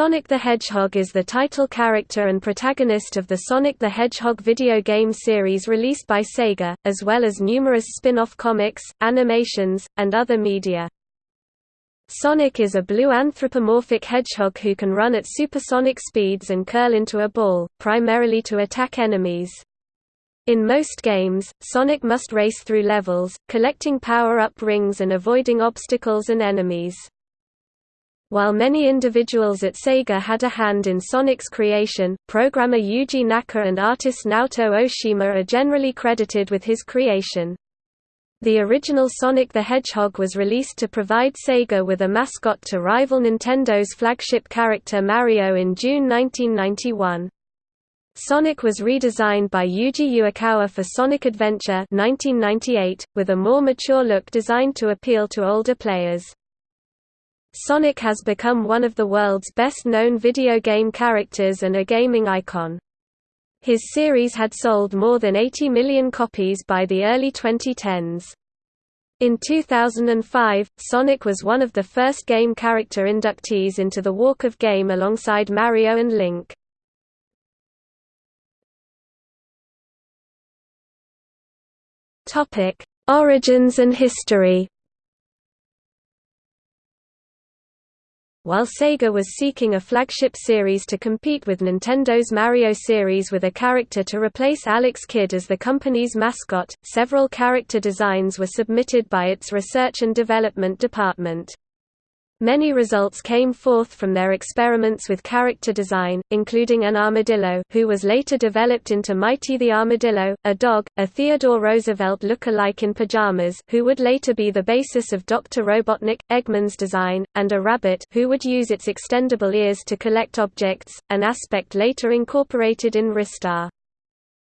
Sonic the Hedgehog is the title character and protagonist of the Sonic the Hedgehog video game series released by Sega, as well as numerous spin-off comics, animations, and other media. Sonic is a blue anthropomorphic hedgehog who can run at supersonic speeds and curl into a ball, primarily to attack enemies. In most games, Sonic must race through levels, collecting power-up rings and avoiding obstacles and enemies. While many individuals at Sega had a hand in Sonic's creation, programmer Yuji Naka and artist Naoto Oshima are generally credited with his creation. The original Sonic the Hedgehog was released to provide Sega with a mascot to rival Nintendo's flagship character Mario in June 1991. Sonic was redesigned by Yuji Uekawa for Sonic Adventure 1998, with a more mature look designed to appeal to older players. Sonic has become one of the world's best-known video game characters and a gaming icon. His series had sold more than 80 million copies by the early 2010s. In 2005, Sonic was one of the first game character inductees into the Walk of Game alongside Mario and Link. Origins and history While Sega was seeking a flagship series to compete with Nintendo's Mario series with a character to replace Alex Kidd as the company's mascot, several character designs were submitted by its research and development department. Many results came forth from their experiments with character design, including an armadillo who was later developed into Mighty the Armadillo, a dog, a Theodore Roosevelt look-alike in pajamas who would later be the basis of Dr. Robotnik, Eggman's design, and a rabbit who would use its extendable ears to collect objects, an aspect later incorporated in Ristar.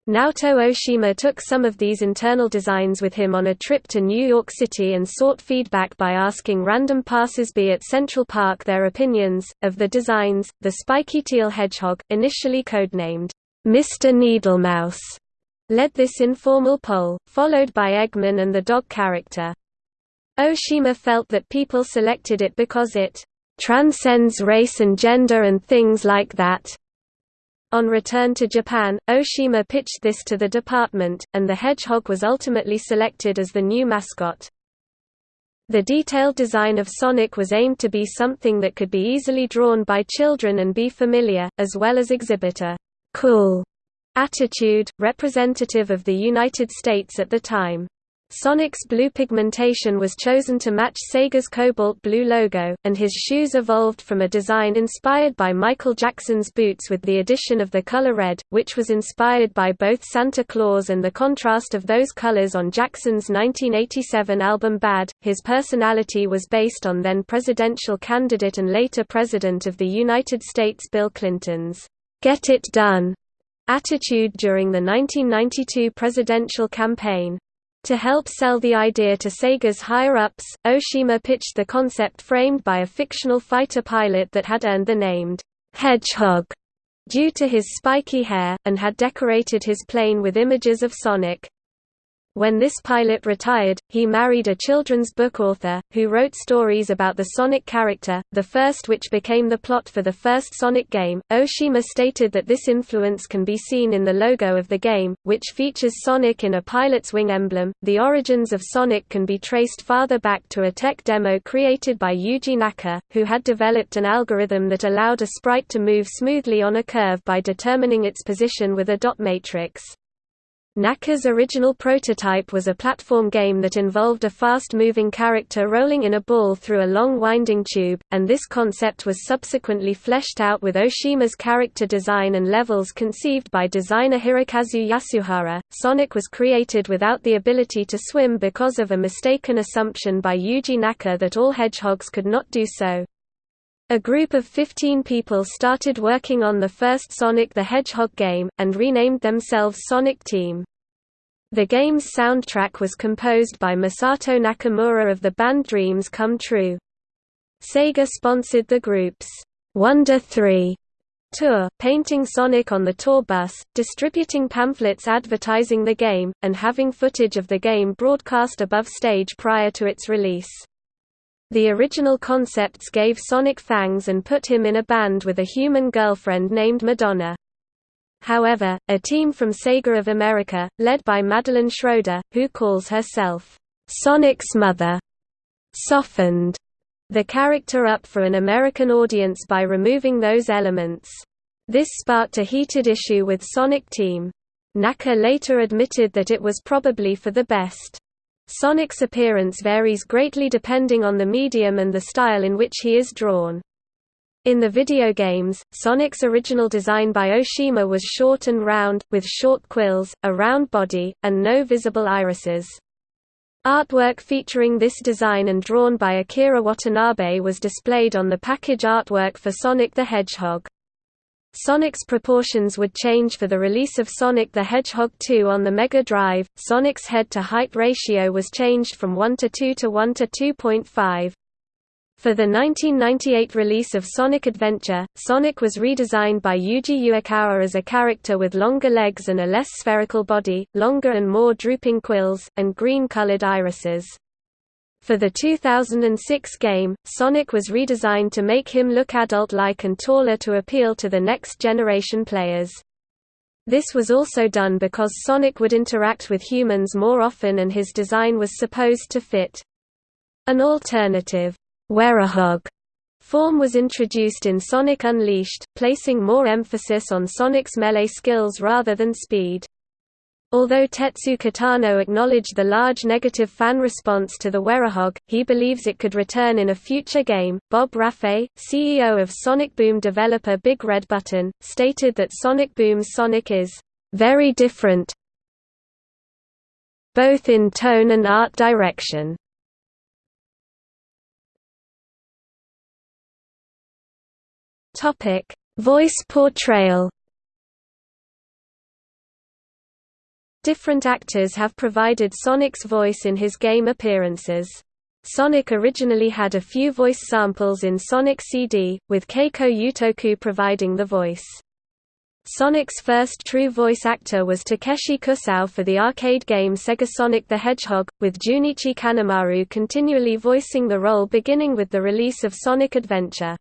Naoto Oshima took some of these internal designs with him on a trip to New York City and sought feedback by asking random passersby at Central Park their opinions. Of the designs, the spiky teal hedgehog, initially codenamed Mr. Needlemouse, led this informal poll, followed by Eggman and the dog character. Oshima felt that people selected it because it transcends race and gender and things like that. On return to Japan, Oshima pitched this to the department, and the hedgehog was ultimately selected as the new mascot. The detailed design of Sonic was aimed to be something that could be easily drawn by children and be familiar, as well as exhibit a «cool» attitude, representative of the United States at the time. Sonic's blue pigmentation was chosen to match Sega's cobalt blue logo, and his shoes evolved from a design inspired by Michael Jackson's boots with the addition of the color red, which was inspired by both Santa Claus and the contrast of those colors on Jackson's 1987 album Bad. His personality was based on then presidential candidate and later President of the United States Bill Clinton's, Get It Done attitude during the 1992 presidential campaign. To help sell the idea to Sega's higher-ups, Oshima pitched the concept framed by a fictional fighter pilot that had earned the named Hedgehog due to his spiky hair, and had decorated his plane with images of Sonic. When this pilot retired, he married a children's book author, who wrote stories about the Sonic character, the first which became the plot for the first Sonic game. Oshima stated that this influence can be seen in the logo of the game, which features Sonic in a pilot's wing emblem. The origins of Sonic can be traced farther back to a tech demo created by Yuji Naka, who had developed an algorithm that allowed a sprite to move smoothly on a curve by determining its position with a dot matrix. Naka's original prototype was a platform game that involved a fast-moving character rolling in a ball through a long winding tube, and this concept was subsequently fleshed out with Oshima's character design and levels conceived by designer Hirokazu Yasuhara. Sonic was created without the ability to swim because of a mistaken assumption by Yuji Naka that all hedgehogs could not do so. A group of 15 people started working on the first Sonic the Hedgehog game, and renamed themselves Sonic Team. The game's soundtrack was composed by Masato Nakamura of the band Dreams Come True. Sega sponsored the group's Wonder 3 tour, painting Sonic on the tour bus, distributing pamphlets advertising the game, and having footage of the game broadcast above stage prior to its release. The original concepts gave Sonic fangs and put him in a band with a human girlfriend named Madonna. However, a team from Sega of America, led by Madeline Schroeder, who calls herself, "'Sonic's Mother' softened the character up for an American audience by removing those elements. This sparked a heated issue with Sonic Team. Naka later admitted that it was probably for the best. Sonic's appearance varies greatly depending on the medium and the style in which he is drawn. In the video games, Sonic's original design by Oshima was short and round, with short quills, a round body, and no visible irises. Artwork featuring this design and drawn by Akira Watanabe was displayed on the package artwork for Sonic the Hedgehog. Sonic's proportions would change for the release of Sonic the Hedgehog 2 on the Mega Drive. Sonic's head-to-height ratio was changed from 1 to 2 to 1 to 2.5. For the 1998 release of Sonic Adventure, Sonic was redesigned by Yuji Uekawa as a character with longer legs and a less spherical body, longer and more drooping quills, and green-colored irises. For the 2006 game, Sonic was redesigned to make him look adult-like and taller to appeal to the next-generation players. This was also done because Sonic would interact with humans more often and his design was supposed to fit. An alternative, Werehog form was introduced in Sonic Unleashed, placing more emphasis on Sonic's melee skills rather than speed. Although Tetsu Katano acknowledged the large negative fan response to the Werehog, he believes it could return in a future game. Bob Rafei, CEO of Sonic Boom developer Big Red Button, stated that Sonic Boom's Sonic is very different both in tone and art direction. Topic: Voice portrayal. Different actors have provided Sonic's voice in his game appearances. Sonic originally had a few voice samples in Sonic CD, with Keiko Utoku providing the voice. Sonic's first true voice actor was Takeshi Kusao for the arcade game Sega Sonic the Hedgehog, with Junichi Kanemaru continually voicing the role beginning with the release of Sonic Adventure.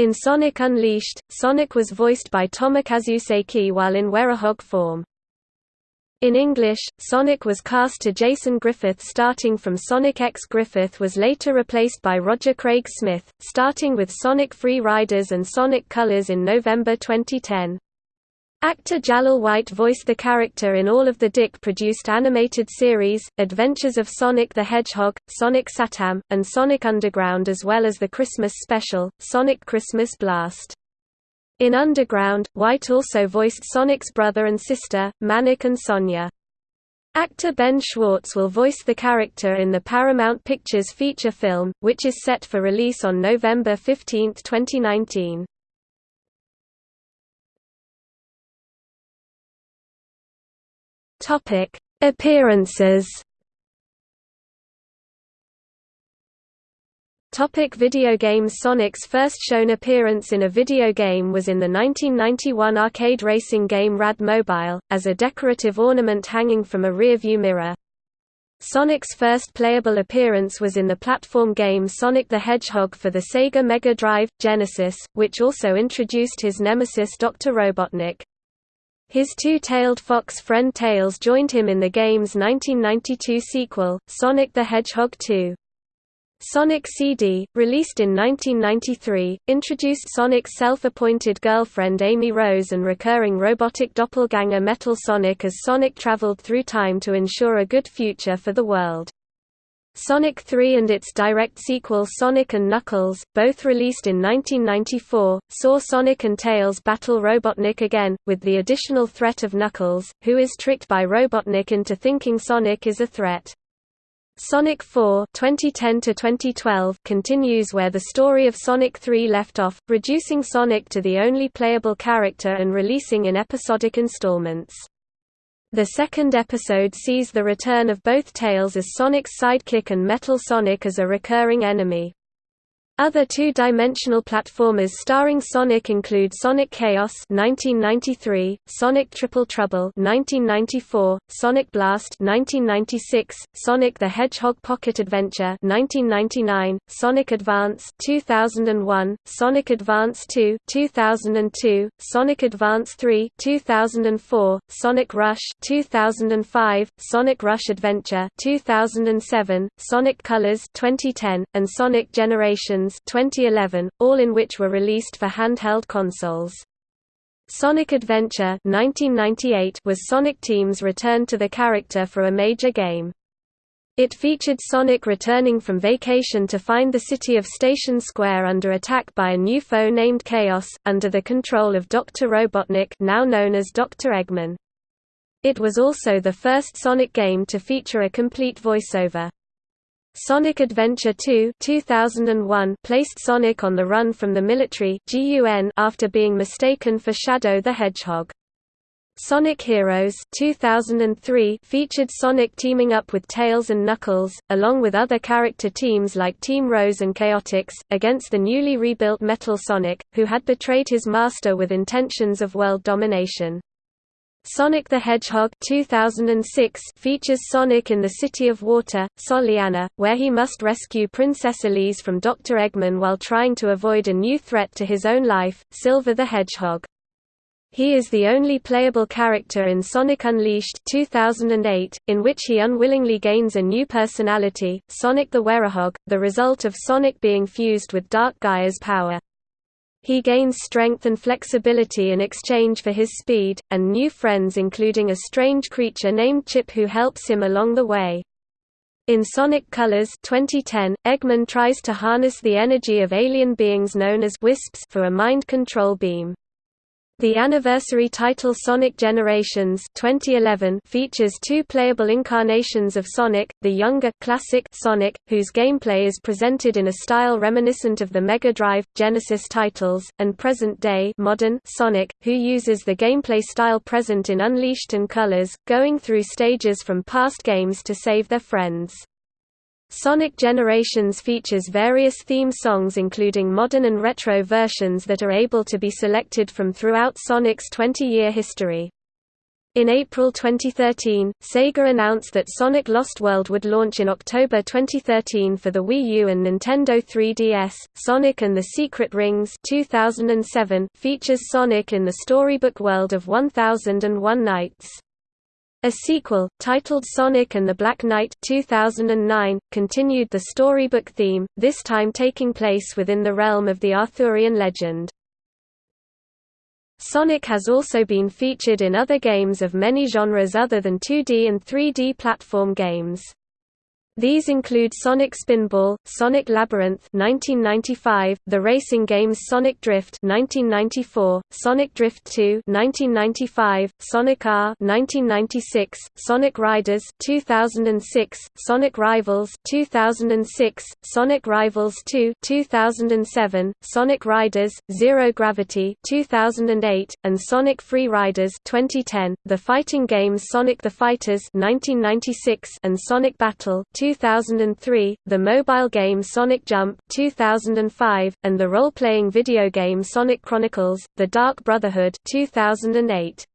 In Sonic Unleashed, Sonic was voiced by Tomokazu Seki while in Werehog form. In English, Sonic was cast to Jason Griffith starting from Sonic X. Griffith was later replaced by Roger Craig Smith, starting with Sonic Free Riders and Sonic Colors in November 2010. Actor Jaleel White voiced the character in all of the DIC-produced animated series, Adventures of Sonic the Hedgehog, Sonic Satam, and Sonic Underground as well as the Christmas special, Sonic Christmas Blast. In Underground, White also voiced Sonic's brother and sister, Manic and Sonia. Actor Ben Schwartz will voice the character in the Paramount Pictures feature film, which is set for release on November 15, 2019. Topic: Appearances. Topic video games Sonic's first shown appearance in a video game was in the 1991 arcade racing game Rad Mobile, as a decorative ornament hanging from a rearview mirror. Sonic's first playable appearance was in the platform game Sonic the Hedgehog for the Sega Mega Drive, Genesis, which also introduced his nemesis Dr. Robotnik. His two-tailed fox friend Tails joined him in the game's 1992 sequel, Sonic the Hedgehog 2. Sonic CD, released in 1993, introduced Sonic's self-appointed girlfriend Amy Rose and recurring robotic doppelganger Metal Sonic as Sonic traveled through time to ensure a good future for the world. Sonic 3 and its direct sequel Sonic & Knuckles, both released in 1994, saw Sonic and Tails battle Robotnik again, with the additional threat of Knuckles, who is tricked by Robotnik into thinking Sonic is a threat. Sonic 4 2010 continues where the story of Sonic 3 left off, reducing Sonic to the only playable character and releasing in episodic installments. The second episode sees the return of both Tails as Sonic's sidekick and Metal Sonic as a recurring enemy. Other two-dimensional platformers starring Sonic include Sonic Chaos (1993), Sonic Triple Trouble (1994), Sonic Blast (1996), Sonic the Hedgehog Pocket Adventure (1999), Sonic Advance (2001), Sonic Advance 2 (2002), Sonic Advance 3 (2004), Sonic Rush 2005, Sonic Rush Adventure 2007, Sonic Colors 2010, and Sonic Generations 2011, all in which were released for handheld consoles. Sonic Adventure 1998 was Sonic Team's return to the character for a major game. It featured Sonic returning from vacation to find the city of Station Square under attack by a new foe named Chaos, under the control of Dr. Robotnik now known as Dr. Eggman. It was also the first Sonic game to feature a complete voiceover. Sonic Adventure 2 2001 placed Sonic on the run from the military after being mistaken for Shadow the Hedgehog. Sonic Heroes 2003 featured Sonic teaming up with Tails and Knuckles, along with other character teams like Team Rose and Chaotix, against the newly rebuilt Metal Sonic, who had betrayed his master with intentions of world domination. Sonic the Hedgehog 2006 features Sonic in the City of Water, Soleanna, where he must rescue Princess Elise from Dr. Eggman while trying to avoid a new threat to his own life, Silver the Hedgehog. He is the only playable character in Sonic Unleashed 2008, in which he unwillingly gains a new personality, Sonic the Werehog, the result of Sonic being fused with Dark Gaia's power. He gains strength and flexibility in exchange for his speed, and new friends including a strange creature named Chip who helps him along the way. In Sonic Colors 2010, Eggman tries to harness the energy of alien beings known as Wisps for a mind control beam. The anniversary title Sonic Generations 2011 features two playable incarnations of Sonic, the younger classic Sonic, whose gameplay is presented in a style reminiscent of the Mega Drive, Genesis titles, and present-day modern Sonic, who uses the gameplay style present in Unleashed and Colors, going through stages from past games to save their friends. Sonic Generations features various theme songs including modern and retro versions that are able to be selected from throughout Sonic's 20-year history. In April 2013, Sega announced that Sonic Lost World would launch in October 2013 for the Wii U and Nintendo 3DS. Sonic and the Secret Rings 2007 features Sonic in the storybook world of 1001 Nights. A sequel, titled Sonic and the Black Knight 2009, continued the storybook theme, this time taking place within the realm of the Arthurian legend. Sonic has also been featured in other games of many genres other than 2D and 3D platform games. These include Sonic Spinball, Sonic Labyrinth 1995, the racing games Sonic Drift 1994, Sonic Drift 2 1995, Sonic R 1996, Sonic Riders 2006, Sonic Rivals 2006, Sonic Rivals 2 2007, Sonic Riders Zero Gravity 2008, and Sonic Free Riders 2010. The fighting games Sonic the Fighters 1996 and Sonic Battle 2003, the mobile game Sonic Jump 2005, and the role-playing video game Sonic Chronicles: The Dark Brotherhood 2008.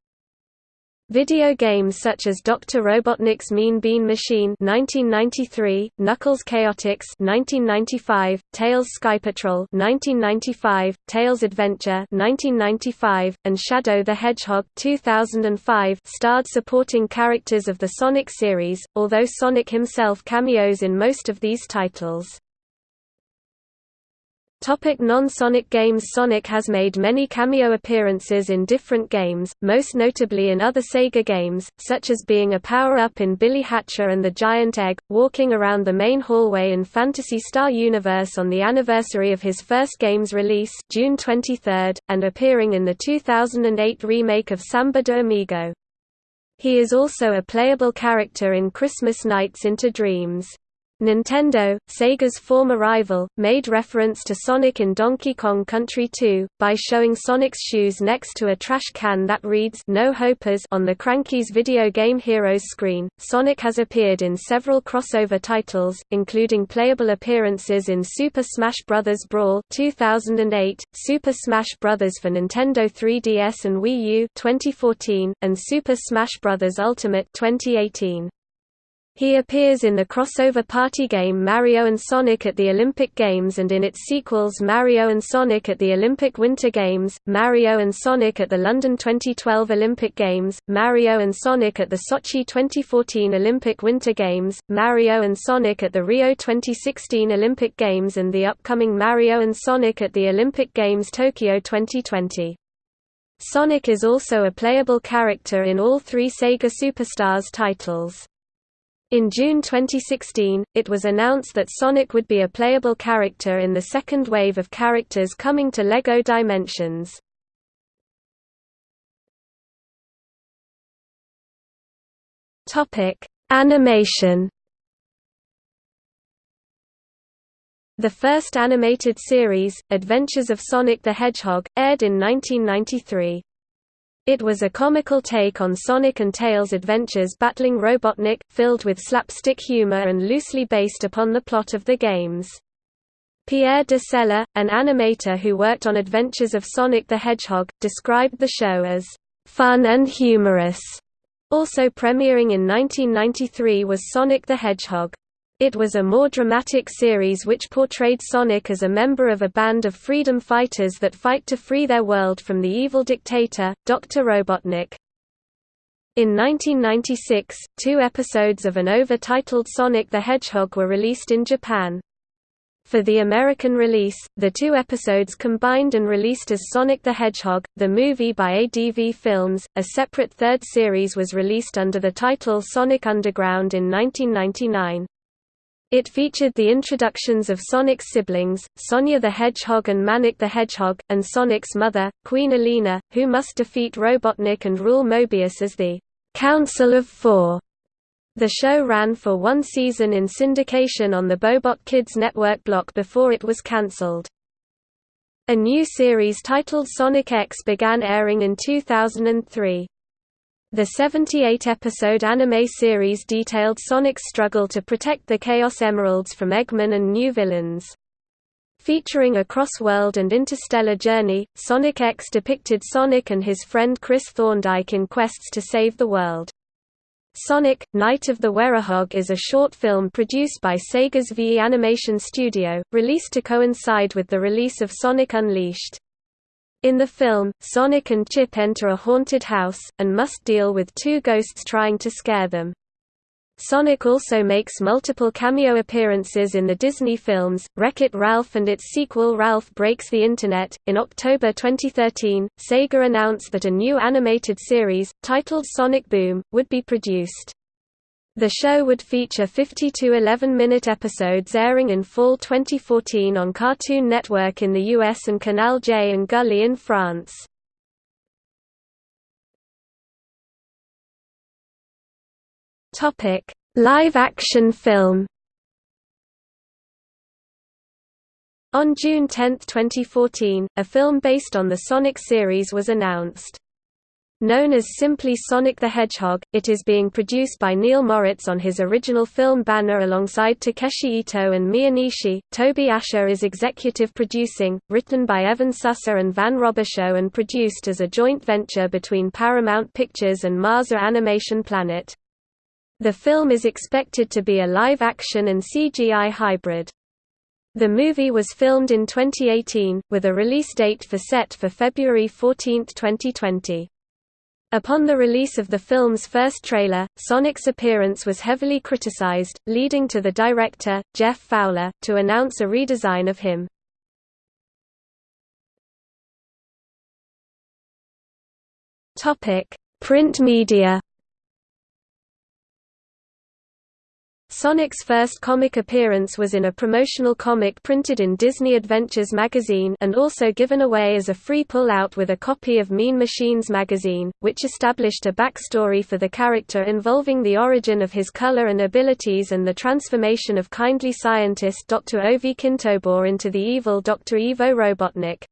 Video games such as Dr. Robotnik's Mean Bean Machine 1993, Knuckles Chaotix 1995, Tails Sky Patrol 1995, Tails Adventure 1995, and Shadow the Hedgehog 2005 starred supporting characters of the Sonic series, although Sonic himself cameos in most of these titles. Topic Non-Sonic games Sonic has made many cameo appearances in different games, most notably in other Sega games, such as being a power-up in Billy Hatcher and the Giant Egg, walking around the main hallway in Phantasy Star Universe on the anniversary of his first game's release June 23, and appearing in the 2008 remake of Samba de Amigo. He is also a playable character in Christmas Nights into Dreams. Nintendo, Sega's former rival, made reference to Sonic in Donkey Kong Country 2, by showing Sonic's shoes next to a trash can that reads No Hopers on the Cranky's video game Heroes screen. Sonic has appeared in several crossover titles, including playable appearances in Super Smash Bros. Brawl 2008, Super Smash Bros. for Nintendo 3DS and Wii U 2014, and Super Smash Bros. Ultimate 2018. He appears in the crossover party game Mario Sonic at the Olympic Games and in its sequels Mario Sonic at the Olympic Winter Games, Mario Sonic at the London 2012 Olympic Games, Mario Sonic at the Sochi 2014 Olympic Winter Games, Mario Sonic at the Rio 2016 Olympic Games and the upcoming Mario Sonic at the Olympic Games Tokyo 2020. Sonic is also a playable character in all three Sega Superstars titles. In June 2016, it was announced that Sonic would be a playable character in the second wave of characters coming to LEGO Dimensions. Animation The first animated series, Adventures of Sonic the Hedgehog, aired in 1993. It was a comical take on Sonic and Tails' adventures battling Robotnik, filled with slapstick humor and loosely based upon the plot of the games. Pierre DeCelles, an animator who worked on Adventures of Sonic the Hedgehog, described the show as fun and humorous. Also premiering in 1993 was Sonic the Hedgehog. It was a more dramatic series which portrayed Sonic as a member of a band of freedom fighters that fight to free their world from the evil dictator, Dr. Robotnik. In 1996, two episodes of an over-titled Sonic the Hedgehog were released in Japan. For the American release, the two episodes combined and released as Sonic the Hedgehog, the movie by ADV Films. A separate third series was released under the title Sonic Underground in 1999. It featured the introductions of Sonic's siblings, Sonia the Hedgehog and Manic the Hedgehog, and Sonic's mother, Queen Aleena, who must defeat Robotnik and rule Mobius as the Council of Four. The show ran for one season in syndication on the Bohbot Kids network block before it was cancelled. A new series titled Sonic X began airing in 2003. The 78-episode anime series detailed Sonic's struggle to protect the Chaos Emeralds from Eggman and new villains. Featuring a cross-world and interstellar journey, Sonic X depicted Sonic and his friend Chris Thorndyke in quests to save the world. Sonic, Night of the Werehog is a short film produced by Sega's VE Animation Studio, released to coincide with the release of Sonic Unleashed. In the film, Sonic and Chip enter a haunted house, and must deal with two ghosts trying to scare them. Sonic also makes multiple cameo appearances in the Disney films, Wreck-It Ralph and its sequel Ralph Breaks the Internet. In October 2013, Sega announced that a new animated series, titled Sonic Boom, would be produced. The show would feature 52 11-minute episodes airing in fall 2014 on Cartoon Network in the US and Canal J and Gulli in France. Live-action film On June 10, 2014, a film based on the Sonic series was announced. Known as simply Sonic the Hedgehog, it is being produced by Neil Moritz on his original film banner alongside Takeshi Ito and Mia Nishi. Toby Ascher is executive producing, written by Evan Susser and Van Robichaux and produced as a joint venture between Paramount Pictures and Marza Animation Planet. The film is expected to be a live-action and CGI hybrid. The movie was filmed in 2018, with a release date for set for February 14, 2020. Upon the release of the film's first trailer, Sonic's appearance was heavily criticized, leading to the director, Jeff Fowler, to announce a redesign of him. Print media Sonic's first comic appearance was in a promotional comic printed in Disney Adventures magazine and also given away as a free pull-out with a copy of Mean Machines magazine, which established a backstory for the character involving the origin of his color and abilities and the transformation of kindly scientist Dr. Ovi Kintobor into the evil Dr. Ivo Robotnik.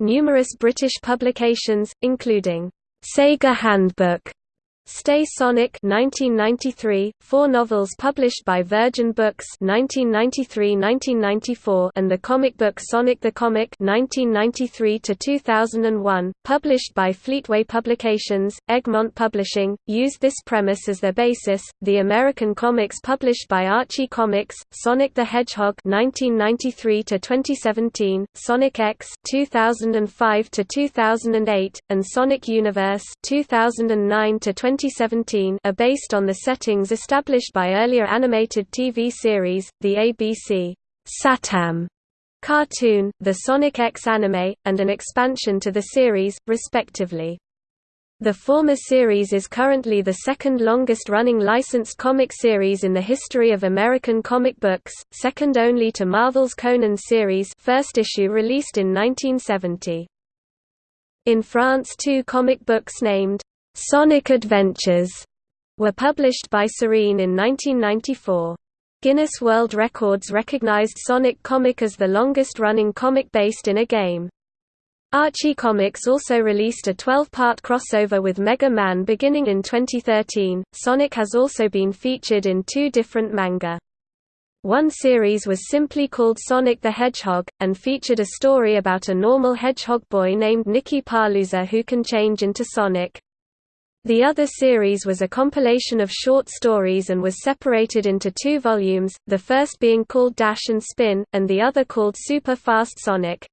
Numerous British publications, including Sega Handbook Stay Sonic 1993, four novels published by Virgin Books 1993-1994 and the comic book Sonic the Comic 1993-2001, published by Fleetway Publications, Egmont Publishing, used this premise as their basis. The American comics published by Archie Comics, Sonic the Hedgehog 1993-2017, Sonic X 2005-2008, and Sonic Universe 2009 20 2017 are based on the settings established by earlier animated TV series, the ABC Satam cartoon, the Sonic X anime, and an expansion to the series, respectively. The former series is currently the second longest-running licensed comic series in the history of American comic books, second only to Marvel's Conan series first issue released in 1970. In France two comic books named Sonic Adventures were published by Serene in 1994. Guinness World Records recognized Sonic Comic as the longest-running comic based in a game. Archie Comics also released a 12-part crossover with Mega Man beginning in 2013. Sonic has also been featured in two different manga. One series was simply called Sonic the Hedgehog, and featured a story about a normal hedgehog boy named Nicky Parlouzer who can change into Sonic. The other series was a compilation of short stories and was separated into two volumes, the first being called Dash and Spin, and the other called Super Fast Sonic.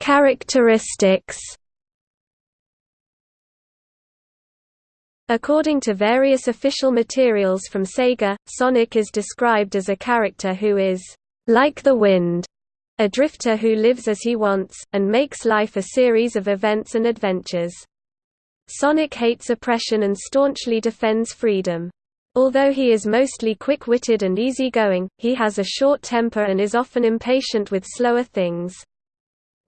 Characteristics According to various official materials from Sega, Sonic is described as a character who is like the wind a drifter who lives as he wants, and makes life a series of events and adventures. Sonic hates oppression and staunchly defends freedom. Although he is mostly quick-witted and easygoing, he has a short temper and is often impatient with slower things.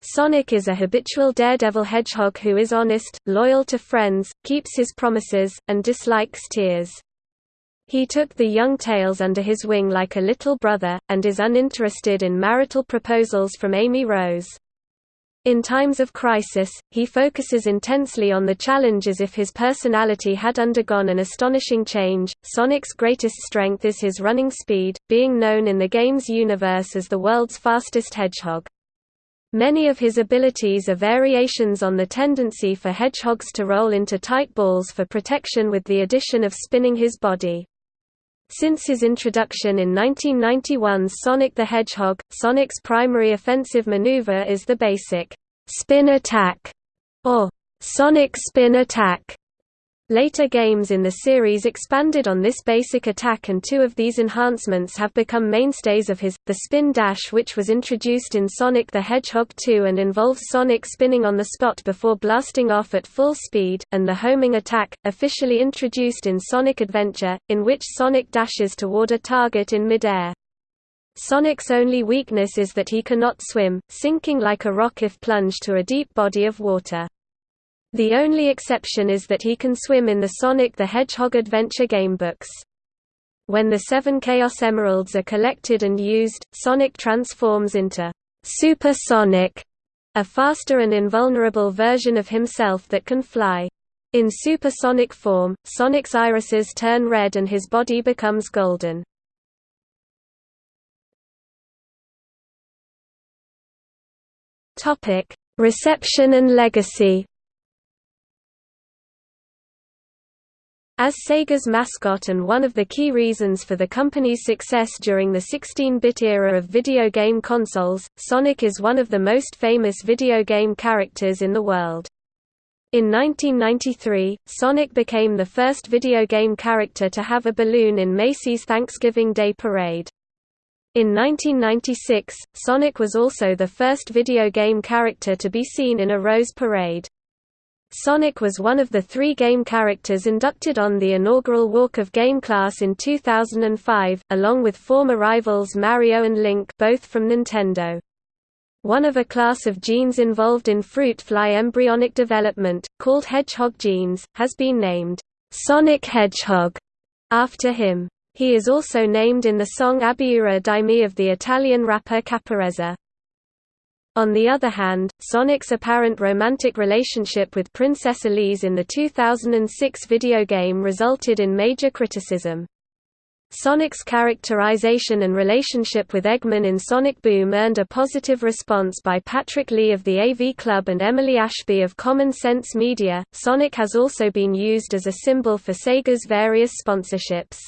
Sonic is a habitual daredevil hedgehog who is honest, loyal to friends, keeps his promises, and dislikes tears. He took the young Tails under his wing like a little brother, and is uninterested in marital proposals from Amy Rose. In times of crisis, he focuses intensely on the challenge as if his personality had undergone an astonishing change. Sonic's greatest strength is his running speed, being known in the game's universe as the world's fastest hedgehog. Many of his abilities are variations on the tendency for hedgehogs to roll into tight balls for protection with the addition of spinning his body. Since his introduction in 1991's Sonic the Hedgehog, Sonic's primary offensive maneuver is the basic spin attack, or Sonic spin attack. Later games in the series expanded on this basic attack and two of these enhancements have become mainstays of his, the Spin Dash which was introduced in Sonic the Hedgehog 2 and involves Sonic spinning on the spot before blasting off at full speed, and the Homing Attack, officially introduced in Sonic Adventure, in which Sonic dashes toward a target in midair. Sonic's only weakness is that he cannot swim, sinking like a rock if plunged to a deep body of water. The only exception is that he can swim in the Sonic the Hedgehog adventure gamebooks. When the seven Chaos Emeralds are collected and used, Sonic transforms into Super Sonic, a faster and invulnerable version of himself that can fly. In supersonic form, Sonic's irises turn red and his body becomes golden. Reception and legacy As Sega's mascot and one of the key reasons for the company's success during the 16-bit era of video game consoles, Sonic is one of the most famous video game characters in the world. In 1993, Sonic became the first video game character to have a balloon in Macy's Thanksgiving Day Parade. In 1996, Sonic was also the first video game character to be seen in a Rose Parade. Sonic was one of the three game characters inducted on the inaugural Walk of Game class in 2005, along with former rivals Mario and Link both from Nintendo. One of a class of genes involved in fruit fly embryonic development, called hedgehog genes, has been named Sonic Hedgehog after him. He is also named in the song Abiura di me of the Italian rapper Caparezza. On the other hand, Sonic's apparent romantic relationship with Princess Elise in the 2006 video game resulted in major criticism. Sonic's characterization and relationship with Eggman in Sonic Boom earned a positive response by Patrick Lee of the AV Club and Emily Ashby of Common Sense Media. Sonic has also been used as a symbol for Sega's various sponsorships.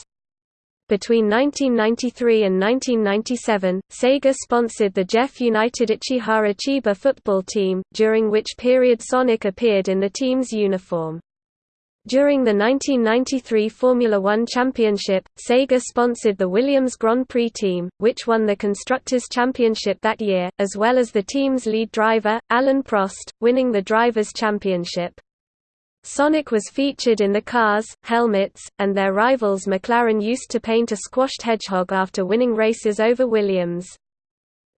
Between 1993 and 1997, Sega sponsored the JEF United Ichihara Chiba football team, during which period Sonic appeared in the team's uniform. During the 1993 Formula One Championship, Sega sponsored the Williams Grand Prix team, which won the Constructors' Championship that year, as well as the team's lead driver, Alain Prost, winning the Drivers' Championship. Sonic was featured in the cars, helmets, and their rivals McLaren used to paint a squashed hedgehog after winning races over Williams.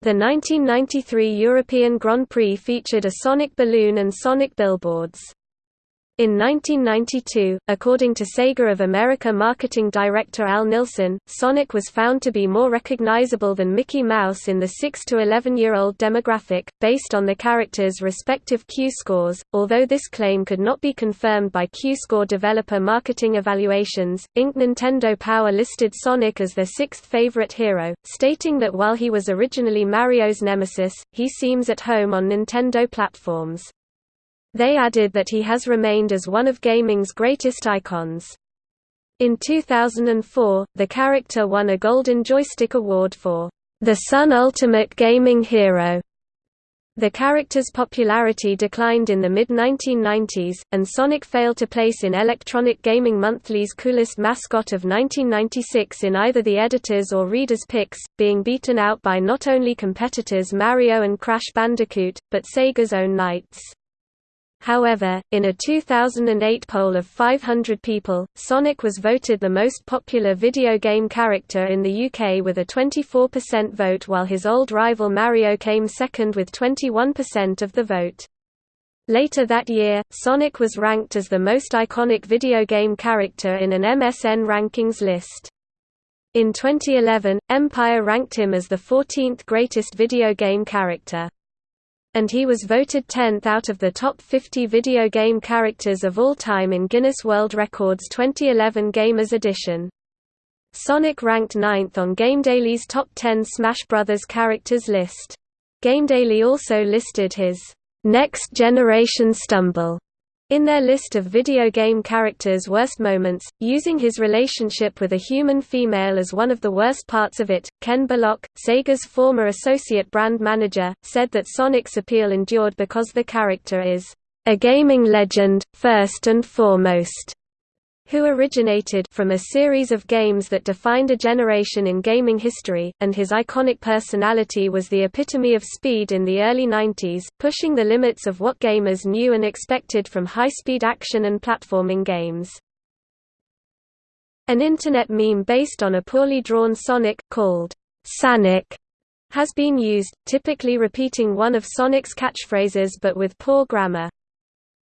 The 1993 European Grand Prix featured a Sonic balloon and Sonic billboards. In 1992, according to Sega of America marketing director Al Nilsen, Sonic was found to be more recognizable than Mickey Mouse in the 6 to 11-year-old demographic, based on the character's respective Q-scores. Although this claim could not be confirmed by Q-score developer marketing evaluations, Inc. Nintendo Power listed Sonic as their sixth favorite hero, stating that while he was originally Mario's nemesis, he seems at home on Nintendo platforms. They added that he has remained as one of gaming's greatest icons. In 2004, the character won a Golden Joystick Award for The Sun Ultimate Gaming Hero. The character's popularity declined in the mid-1990s, and Sonic failed to place in Electronic Gaming Monthly's Coolest Mascot of 1996 in either the editor's or reader's picks, being beaten out by not only competitors Mario and Crash Bandicoot, but Sega's own Nights. However, in a 2008 poll of 500 people, Sonic was voted the most popular video game character in the UK with a 24% vote while his old rival Mario came second with 21% of the vote. Later that year, Sonic was ranked as the most iconic video game character in an MSN rankings list. In 2011, Empire ranked him as the 14th greatest video game character and he was voted 10th out of the top 50 video game characters of all time in Guinness World Records 2011 Gamers Edition. Sonic ranked 9th on GameDaily's Top 10 Smash Bros. characters list. GameDaily also listed his Next Generation Stumble in their list of video game characters' worst moments, using his relationship with a human female as one of the worst parts of it, Ken Bullock, Sega's former associate brand manager, said that Sonic's appeal endured because the character is a gaming legend, first and foremost who originated from a series of games that defined a generation in gaming history, and his iconic personality was the epitome of speed in the early 90s, pushing the limits of what gamers knew and expected from high-speed action and platforming games. An internet meme based on a poorly drawn Sonic, called Sonic, has been used, typically repeating one of Sonic's catchphrases but with poor grammar.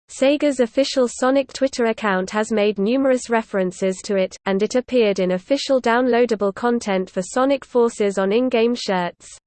Sega's official Sonic Twitter account has made numerous references to it, and it appeared in official downloadable content for Sonic Forces on in-game shirts.